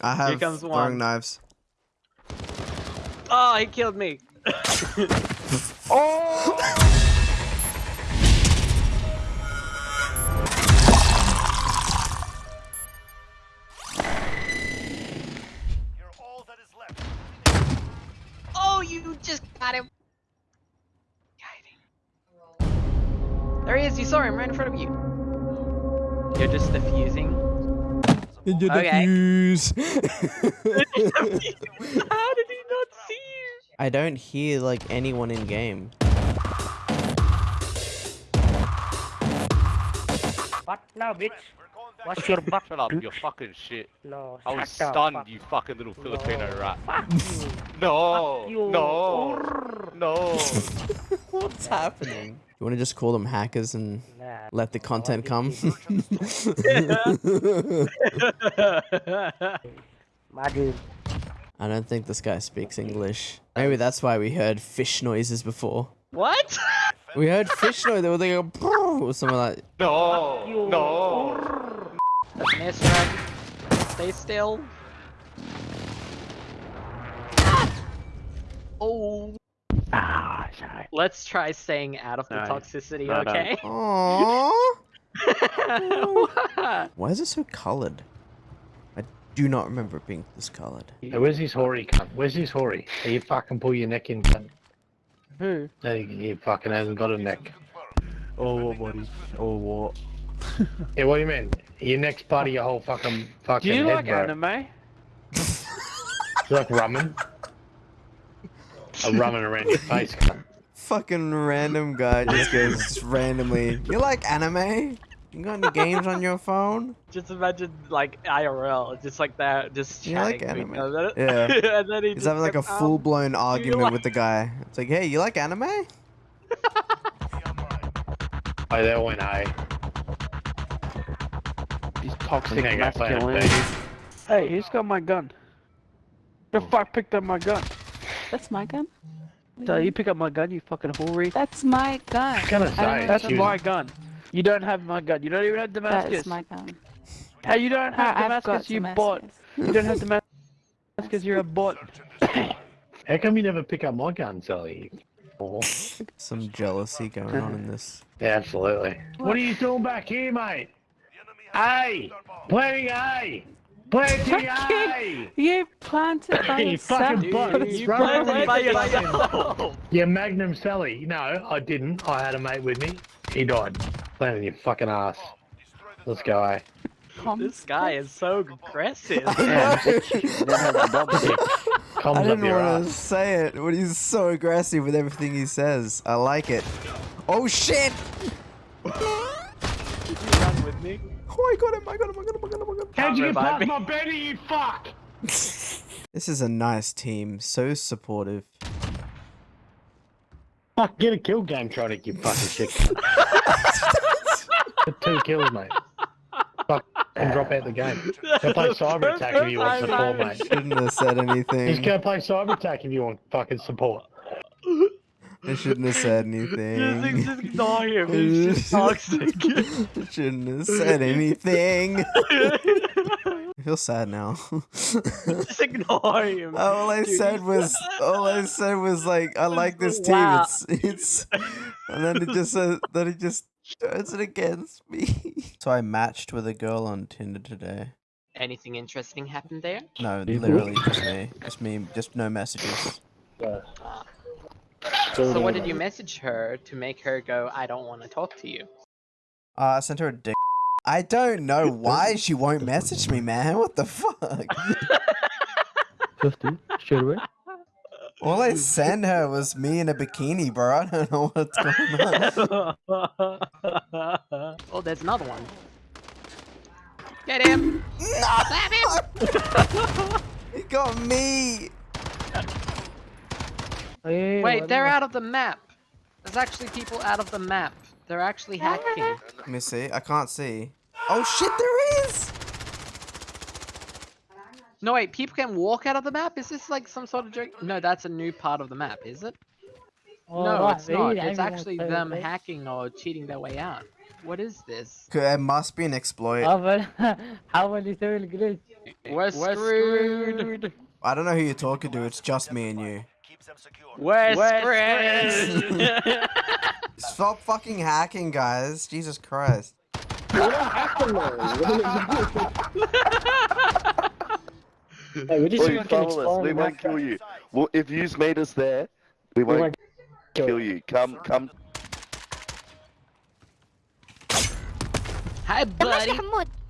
I have comes throwing one. knives. Oh, he killed me. You're all that is left. Oh, you just got him. There he is. You saw him right in front of you. You're just diffusing. Okay. Defuse. How did he not see you? I don't hear like anyone in game. What now, bitch? We're. What's your butt? Shut up, you fucking shit. No, I was stunned, fuck- you fucking little Filipino No. rat. Fuck you. No, Fuck you. no, no. What's happening? You want to just call them hackers and Nah. let the content come? My dude. I don't think this guy speaks English. Maybe that's why we heard fish noises before. what? We heard fish noise. They were like a or something like. No, no. That's an airstrike. Stay still. Ah! Oh. Sorry. Let's try staying out of the No, toxicity, no, no. okay? Aww. Why is it so colored? I do not remember it being this colored. Hey, where's his hoary cunt? Where's his hoary? Hey, you fucking pull your neck in, cunt. Who? Hey, he fucking hasn't got a neck. Oh, what, buddy? Oh, what? Yeah, what do you mean? Your neck's part of your whole fucking fucking Do you head, like bro. anime? You like rumming? A rumming around your face. Fucking random guy just goes just randomly. You like anime? You got any games on your phone? Just imagine like IRL, just like that, just You like chatting to each anime? other. Yeah. and then he He's just having like a um, full blown argument like- with the guy. It's like, hey, you like anime? Be online. Oh, that went A. These I toxic think I got playing masculinity. Hey, he's got my gun? The fuck picked up my gun? That's my gun. So you pick up my gun, you fucking hoary. That's my gun. I was gonna I say, know That's she was- my gun. You don't have my gun. You don't even have That Damascus. That is my gun. Hey, you don't have I- I've got Damascus. You bought. Damascus. You don't have Damascus. You're a bot. How come you never pick up my gun, Sally? Oh, Some jealousy going on in this. yeah, absolutely. What are you doing back here, mate? The Playing A! Playing our bomb. A! Planting A! You planted by You yourself. fucking butt. Dude, you planted away by from fucking- yourself. Yeah, Magnum Sally. No, I didn't. I had a mate with me. He died. Planting your fucking ass. This the Let's go, eh? This guy is so aggressive. Comes I didn't want to say it, but he's so aggressive with everything he says. I like it. Oh shit! Did you run with me? Oh, I got him! I got him! I got him! I got him! I got him! How'd you get past me. my Betty, you fuck? This is a nice team. So supportive. Fuck, get a kill game, Tronic, you fucking shit. two kills, mate. Fuck, and drop out the game. Go play cyber attack if you want support, mate. Shouldn't have said anything. Just anything. go play cyber attack if you want fucking support. I shouldn't have said anything. Just, anything. just ignore him. He's just toxic. shouldn't have said anything. I feel sad now. just ignore him. all I Dude, said was, all I said was like, I like this team. Wow. It's, it's, and then it just says, then it just turns it against me. So I matched with a girl on Tinder today. Anything interesting happened there? No, literally just me, just me, just no messages. So what did you message her to make her go, I don't want to talk to you? Uh, I sent her a dick. I don't know why she won't message me, man. What the fuck? Just do. Straight away. All I sent her was me in a bikini, bro. I don't know what's going on. oh, there's another one. Get him! Stab him! He got me. Oh, Wait, they're out of the map. There's actually people out of the map. They're actually hacking. Let me see. I can't see. Oh shit, there is! No wait, people can walk out of the map? Is this like some sort of joke? No, that's a new part of the map, is it? Oh, no, it's not. It's actually them hacking or cheating their way out. What is this? It must be an exploit. How are you doing good? We're screwed. I don't know who you're talking to. It's just me and you. We're screwed. Stop fucking hacking, guys. Jesus Christ. Hey, we just Oi, fucking follow us. exploring We won't kill you. Well, if you's made us there, we won't won't kill you. Come, come. Hi, buddy.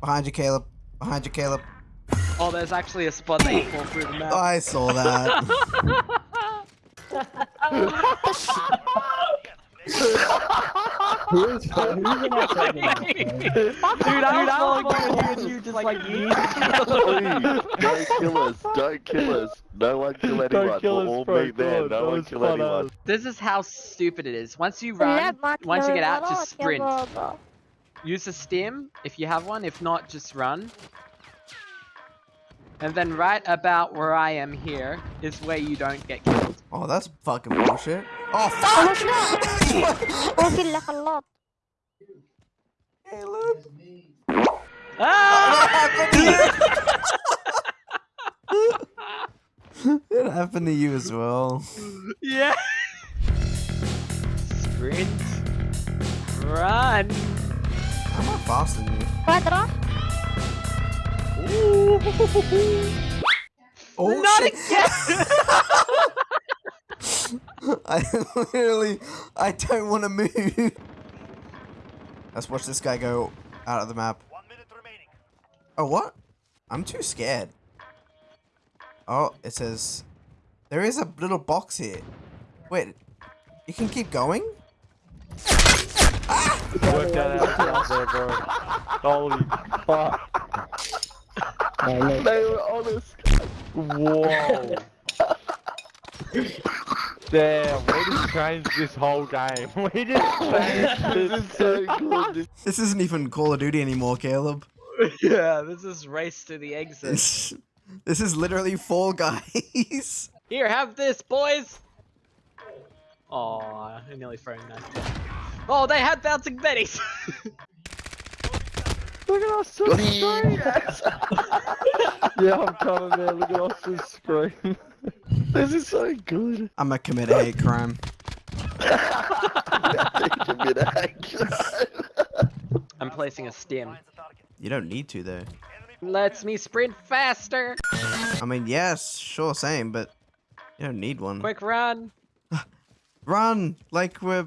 Behind you, Caleb. Behind you, Caleb. Oh, there's actually a spot that you fall through the map. I saw that. Who's who's in our segment? Dude, I was falling through you and you just like Please, don't kill us. Don't kill us. No one kill anyone. kill we'll us, all bro, meet there. No that one kill anyone. as. This is how stupid it is. Once you run, once you get out, just sprint. Use a stim if you have one. If not, just run. And then right about where I am here is where you don't get killed. Oh, that's fucking bullshit. Oh, fuck! ممكن لك اللط Caleb. Ah! It happened to you as well. yeah. Sprint. Run. I'm not faster than you. كوادرة Oh, Not shit. again. I literally, I don't want to move. Let's watch this guy go out of the map. One minute remaining. Oh, what? I'm too scared. Oh, it says, there is a little box here. Wait, you can keep going? Work that out there, bro. Holy fuck. No, no. They were honest. Whoa. Damn, we just changed this whole game. We just changed This is so good. This This isn't even Call of Duty anymore, Caleb. yeah, this is race to the exit. This, this is literally Fall Guys. Here, have this, boys. Oh, I nearly thrown that. Oh, they had bouncing betties. Look at us on Got the him. screen. yeah, I'm coming there. Look at us on the screen. This is so good. I'm gonna commit a hate crime. Commit action. I'm placing a stim. Finds the target. You don't need to, though. Enemy Lets me sprint faster. I mean, yes, sure, same, but you don't need one. Quick run. Run! Like we're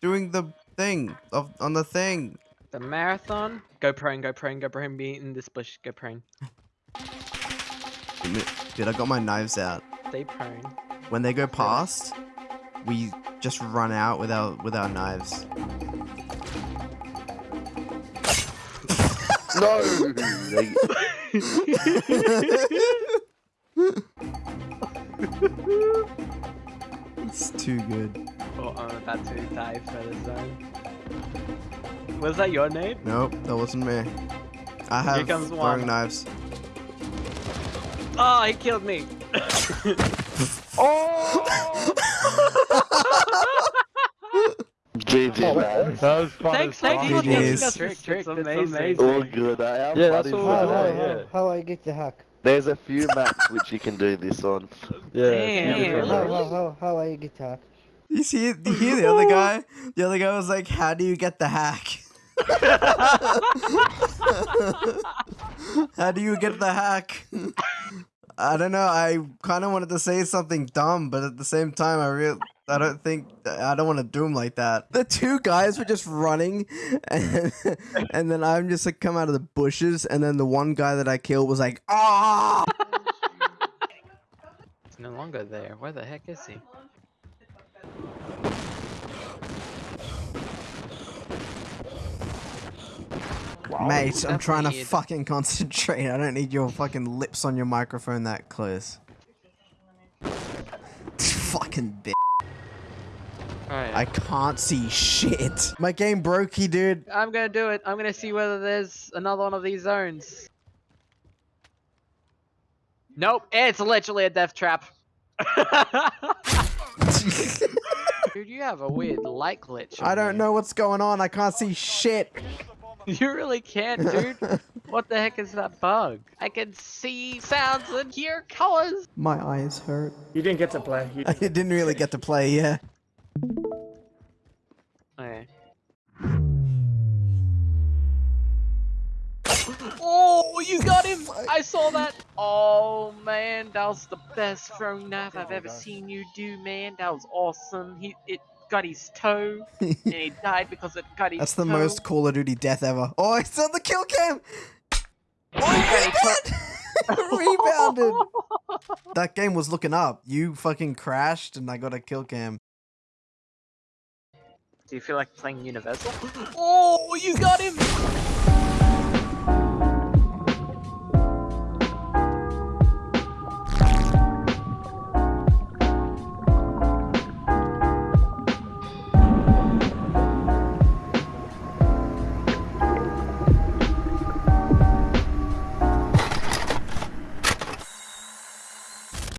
doing the thing of on the thing. The marathon. Go prone, go prone, go prone. Be in this bush. Go prone. Dude, I got my knives out. Stay prone. When they go past, we just run out with our with our knives. no. It's too good. Oh, I'm about to die for the zone. Was that your name? Nope, that wasn't me. I have comes throwing knives. Oh, he killed me. Oh! GG, oh, man. That was fun Thanks, as thanks fuck. for teaching us tricks. It's trick, it's amazing. All good. I am Yeah, that's funny all for I that. yeah. how I get the hack? There's a few maps which you can do this on. Yeah. Damn. beautiful. How, how, how I get the hack? You see you hear the other guy? The other guy was like, "How do you get the hack? How do you get the hack?" I don't know. I kind of wanted to say something dumb, but at the same time, I real I don't think I don't want to do like that. The two guys were just running, and, and then I'm just like come out of the bushes, and then the one guy that I killed was like, "Ah!" It's no longer there. Where the heck is he? Mate, I'm That's trying to fucking concentrate. I don't need your fucking lips on your microphone that close. fucking bitch. Alright. I can't see shit. My game brokey, dude. I'm gonna do it. I'm gonna see whether there's another one of these zones. Nope, it's literally a death trap. Dude, you have a weird light glitch. I don't you. know what's going on. I can't see shit. You really can't, dude. what the heck is that bug? I can see sounds and hear colors. My eyes hurt. You didn't get to play. You I didn't really get to play, yeah. Okay. Oh, you got him! I saw that. Oh man, that was the best throwing knife I've ever seen you do, man. That was awesome. He it got his toe, and he died because it got his That's the toe. most Call of Duty death ever. Oh, it's on the kill cam! Oh, he got his toe. Rebounded! that game was looking up. You fucking crashed and I got a kill cam. Do you feel like playing Universal? Oh, you got him!